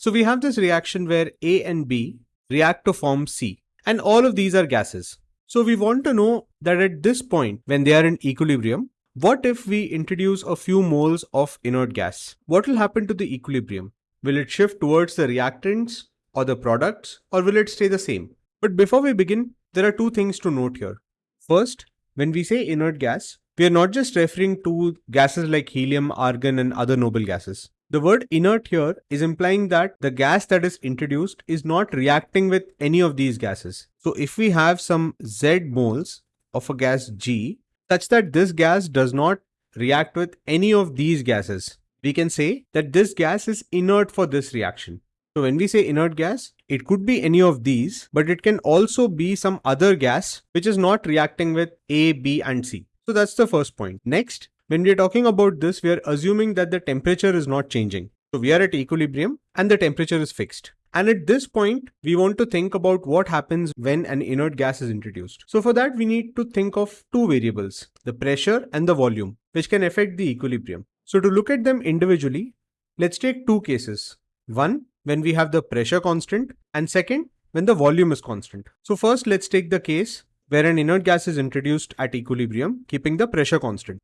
So we have this reaction where A and B react to form C and all of these are gases. So we want to know that at this point when they are in equilibrium, what if we introduce a few moles of inert gas? What will happen to the equilibrium? Will it shift towards the reactants or the products or will it stay the same? But before we begin, there are two things to note here. First, when we say inert gas, we are not just referring to gases like helium, argon and other noble gases. The word inert here is implying that the gas that is introduced is not reacting with any of these gases. So if we have some Z moles of a gas G such that this gas does not react with any of these gases, we can say that this gas is inert for this reaction. So when we say inert gas, it could be any of these, but it can also be some other gas which is not reacting with A, B and C. So that's the first point. Next, when we are talking about this, we are assuming that the temperature is not changing. So we are at equilibrium and the temperature is fixed. And at this point, we want to think about what happens when an inert gas is introduced. So for that, we need to think of two variables, the pressure and the volume, which can affect the equilibrium. So to look at them individually, let's take two cases. One, when we have the pressure constant and second, when the volume is constant. So first, let's take the case where an inert gas is introduced at equilibrium, keeping the pressure constant.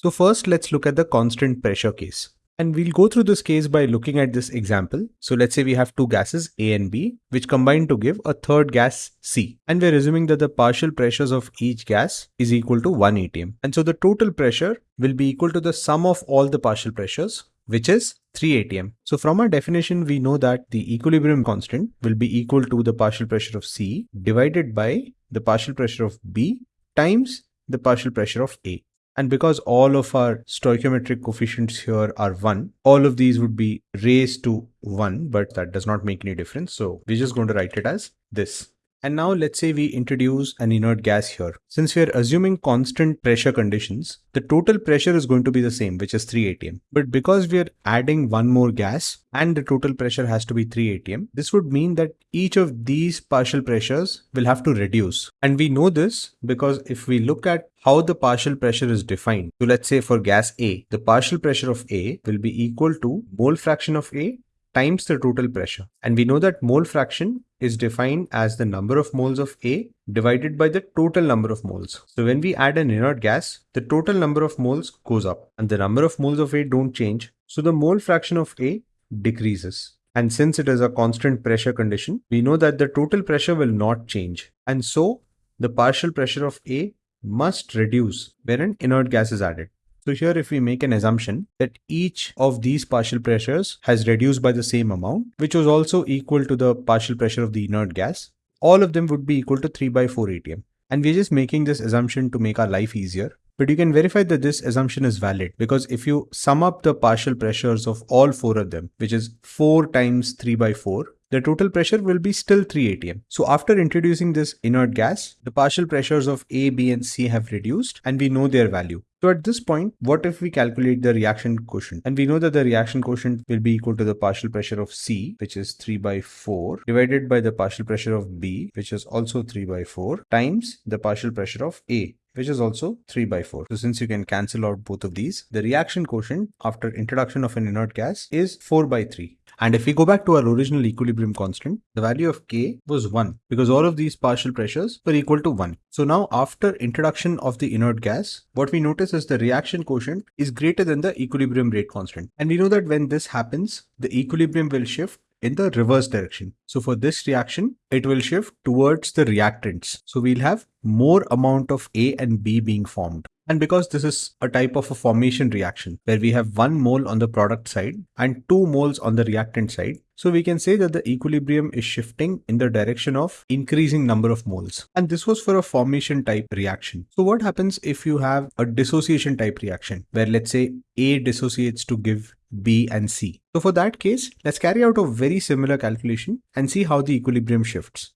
So first let's look at the constant pressure case. And we'll go through this case by looking at this example. So let's say we have two gases A and B, which combine to give a third gas C. And we're assuming that the partial pressures of each gas is equal to 1 atm. And so the total pressure will be equal to the sum of all the partial pressures, which is 3 atm. So from our definition, we know that the equilibrium constant will be equal to the partial pressure of C divided by the partial pressure of B times the partial pressure of A. And because all of our stoichiometric coefficients here are 1, all of these would be raised to 1, but that does not make any difference. So we're just going to write it as this. And now let's say we introduce an inert gas here. Since we are assuming constant pressure conditions, the total pressure is going to be the same, which is 3 atm. But because we are adding one more gas and the total pressure has to be 3 atm, this would mean that each of these partial pressures will have to reduce. And we know this because if we look at how the partial pressure is defined. So let's say for gas A, the partial pressure of A will be equal to mole fraction of A times the total pressure. And we know that mole fraction is defined as the number of moles of A divided by the total number of moles. So when we add an inert gas, the total number of moles goes up and the number of moles of A don't change. So the mole fraction of A decreases. And since it is a constant pressure condition, we know that the total pressure will not change. And so the partial pressure of A must reduce when an inert gas is added. So here if we make an assumption that each of these partial pressures has reduced by the same amount, which was also equal to the partial pressure of the inert gas, all of them would be equal to 3 by 4 atm. And we're just making this assumption to make our life easier. But you can verify that this assumption is valid because if you sum up the partial pressures of all four of them, which is 4 times 3 by 4, the total pressure will be still 3 atm. So after introducing this inert gas, the partial pressures of A, B and C have reduced and we know their value. So at this point, what if we calculate the reaction quotient? And we know that the reaction quotient will be equal to the partial pressure of C, which is 3 by 4, divided by the partial pressure of B, which is also 3 by 4, times the partial pressure of A, which is also 3 by 4. So since you can cancel out both of these, the reaction quotient after introduction of an inert gas is 4 by 3. And if we go back to our original equilibrium constant, the value of K was 1 because all of these partial pressures were equal to 1. So now after introduction of the inert gas, what we notice is the reaction quotient is greater than the equilibrium rate constant. And we know that when this happens, the equilibrium will shift in the reverse direction. So for this reaction, it will shift towards the reactants. So we'll have more amount of A and B being formed. And because this is a type of a formation reaction where we have one mole on the product side and two moles on the reactant side, so we can say that the equilibrium is shifting in the direction of increasing number of moles. And this was for a formation type reaction. So what happens if you have a dissociation type reaction where let's say A dissociates to give B and C. So for that case, let's carry out a very similar calculation and see how the equilibrium shifts.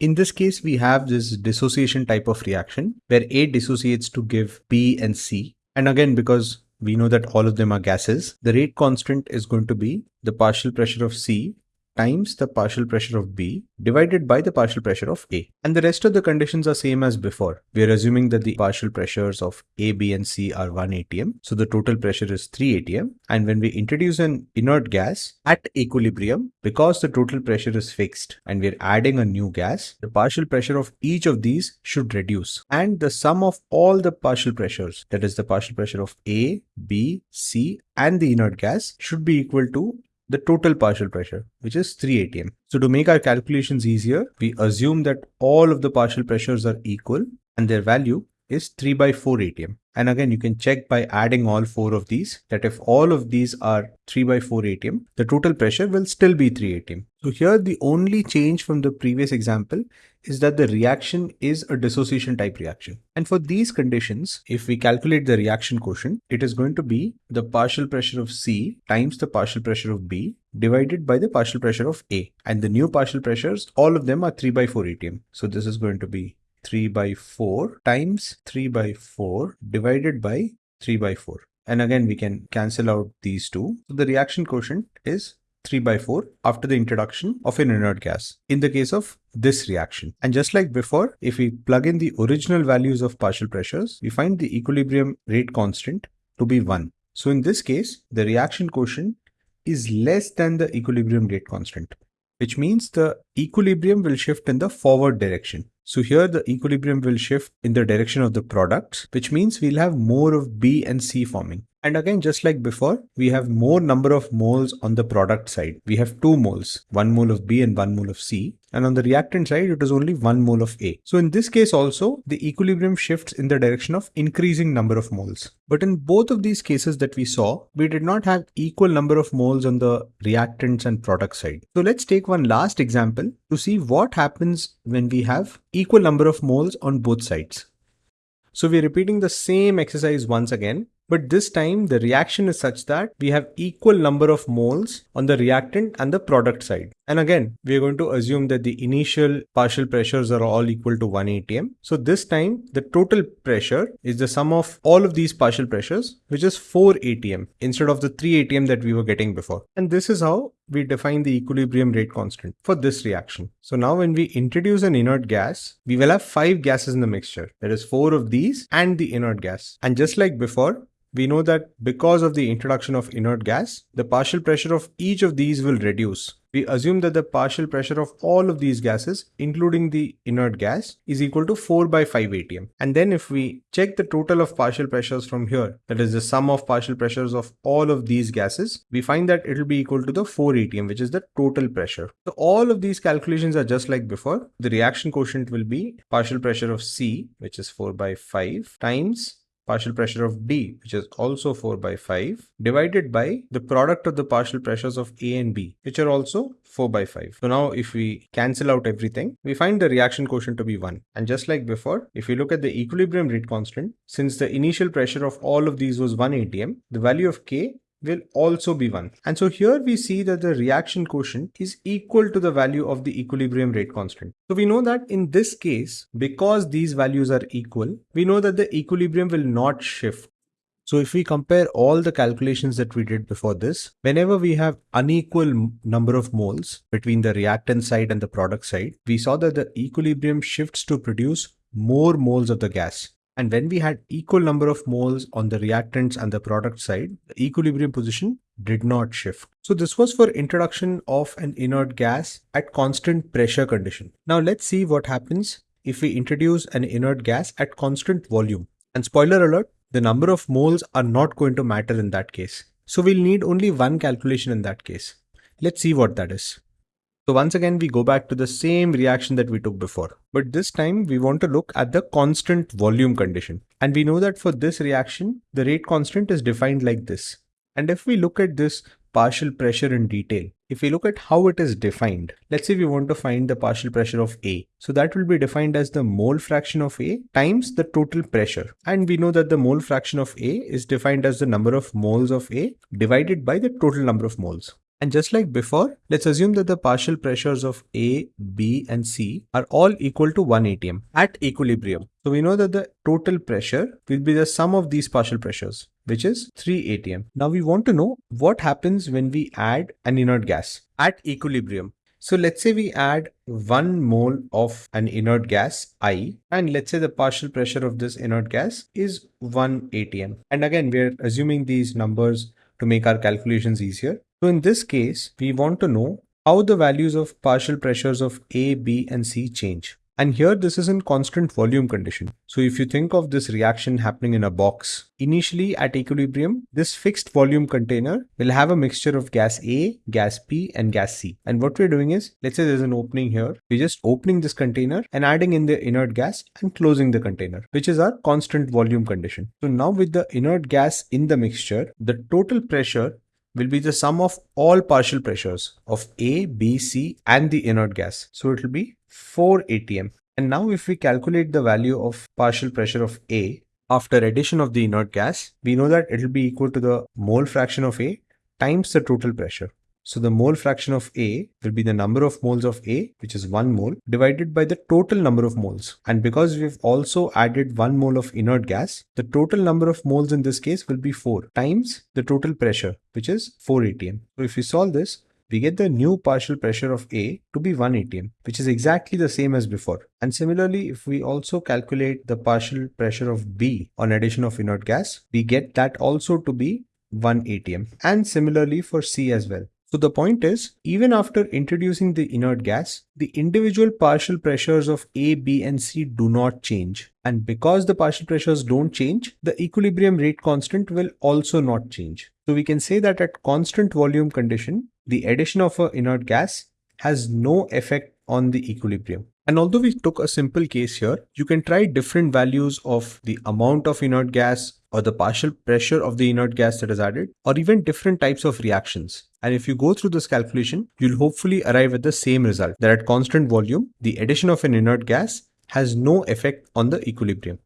In this case, we have this dissociation type of reaction where A dissociates to give B and C. And again, because we know that all of them are gases, the rate constant is going to be the partial pressure of C times the partial pressure of B divided by the partial pressure of A. And the rest of the conditions are same as before. We are assuming that the partial pressures of A, B and C are 1 atm. So the total pressure is 3 atm. And when we introduce an inert gas at equilibrium, because the total pressure is fixed and we're adding a new gas, the partial pressure of each of these should reduce. And the sum of all the partial pressures, that is the partial pressure of A, B, C and the inert gas should be equal to the total partial pressure, which is 3 atm. So to make our calculations easier, we assume that all of the partial pressures are equal and their value is 3 by 4 atm. And again, you can check by adding all four of these that if all of these are 3 by 4 atm, the total pressure will still be 3 atm. So here the only change from the previous example is that the reaction is a dissociation type reaction. And for these conditions, if we calculate the reaction quotient, it is going to be the partial pressure of C times the partial pressure of B divided by the partial pressure of A. And the new partial pressures, all of them are 3 by 4 atm. So this is going to be 3 by 4 times 3 by 4 divided by 3 by 4. And again, we can cancel out these two. So the reaction quotient is 3 by 4 after the introduction of an inert gas in the case of this reaction. And just like before, if we plug in the original values of partial pressures, we find the equilibrium rate constant to be 1. So in this case, the reaction quotient is less than the equilibrium rate constant, which means the equilibrium will shift in the forward direction. So here the equilibrium will shift in the direction of the products, which means we'll have more of B and C forming. And again, just like before, we have more number of moles on the product side. We have two moles, one mole of B and one mole of C. And on the reactant side, it is only one mole of A. So in this case also, the equilibrium shifts in the direction of increasing number of moles. But in both of these cases that we saw, we did not have equal number of moles on the reactants and product side. So let's take one last example to see what happens when we have equal number of moles on both sides. So we're repeating the same exercise once again but this time the reaction is such that we have equal number of moles on the reactant and the product side. And again, we are going to assume that the initial partial pressures are all equal to 1 atm. So this time the total pressure is the sum of all of these partial pressures, which is 4 atm instead of the 3 atm that we were getting before. And this is how we define the equilibrium rate constant for this reaction. So now when we introduce an inert gas, we will have five gases in the mixture. There is four of these and the inert gas. And just like before, we know that because of the introduction of inert gas, the partial pressure of each of these will reduce. We assume that the partial pressure of all of these gases, including the inert gas, is equal to 4 by 5 atm. And then if we check the total of partial pressures from here, that is the sum of partial pressures of all of these gases, we find that it will be equal to the 4 atm, which is the total pressure. So all of these calculations are just like before. The reaction quotient will be partial pressure of C, which is 4 by 5 times partial pressure of D, which is also 4 by 5, divided by the product of the partial pressures of A and B, which are also 4 by 5. So now if we cancel out everything, we find the reaction quotient to be 1. And just like before, if we look at the equilibrium rate constant, since the initial pressure of all of these was 1 atm, the value of K will also be 1. And so here we see that the reaction quotient is equal to the value of the equilibrium rate constant. So we know that in this case, because these values are equal, we know that the equilibrium will not shift. So if we compare all the calculations that we did before this, whenever we have unequal number of moles between the reactant side and the product side, we saw that the equilibrium shifts to produce more moles of the gas. And when we had equal number of moles on the reactants and the product side, the equilibrium position did not shift. So this was for introduction of an inert gas at constant pressure condition. Now let's see what happens if we introduce an inert gas at constant volume. And spoiler alert, the number of moles are not going to matter in that case. So we'll need only one calculation in that case. Let's see what that is. So once again, we go back to the same reaction that we took before. But this time we want to look at the constant volume condition. And we know that for this reaction, the rate constant is defined like this. And if we look at this partial pressure in detail, if we look at how it is defined, let's say we want to find the partial pressure of A. So that will be defined as the mole fraction of A times the total pressure. And we know that the mole fraction of A is defined as the number of moles of A divided by the total number of moles. And just like before, let's assume that the partial pressures of A, B and C are all equal to 1 atm at equilibrium. So we know that the total pressure will be the sum of these partial pressures, which is 3 atm. Now we want to know what happens when we add an inert gas at equilibrium. So let's say we add 1 mole of an inert gas I and let's say the partial pressure of this inert gas is 1 atm. And again, we're assuming these numbers to make our calculations easier. So in this case, we want to know how the values of partial pressures of A, B and C change. And here this is in constant volume condition. So if you think of this reaction happening in a box, initially at equilibrium, this fixed volume container will have a mixture of gas A, gas B and gas C. And what we're doing is, let's say there's an opening here. We're just opening this container and adding in the inert gas and closing the container, which is our constant volume condition. So now with the inert gas in the mixture, the total pressure will be the sum of all partial pressures of A, B, C and the inert gas. So it will be 4 atm. And now if we calculate the value of partial pressure of A after addition of the inert gas, we know that it will be equal to the mole fraction of A times the total pressure. So the mole fraction of A will be the number of moles of A, which is 1 mole, divided by the total number of moles. And because we've also added 1 mole of inert gas, the total number of moles in this case will be 4 times the total pressure, which is 4 atm. So if we solve this, we get the new partial pressure of A to be 1 atm, which is exactly the same as before. And similarly, if we also calculate the partial pressure of B on addition of inert gas, we get that also to be 1 atm. And similarly for C as well. So the point is, even after introducing the inert gas, the individual partial pressures of A, B and C do not change. And because the partial pressures don't change, the equilibrium rate constant will also not change. So we can say that at constant volume condition, the addition of an inert gas has no effect on the equilibrium. And although we took a simple case here, you can try different values of the amount of inert gas or the partial pressure of the inert gas that is added, or even different types of reactions. And if you go through this calculation, you'll hopefully arrive at the same result that at constant volume, the addition of an inert gas has no effect on the equilibrium.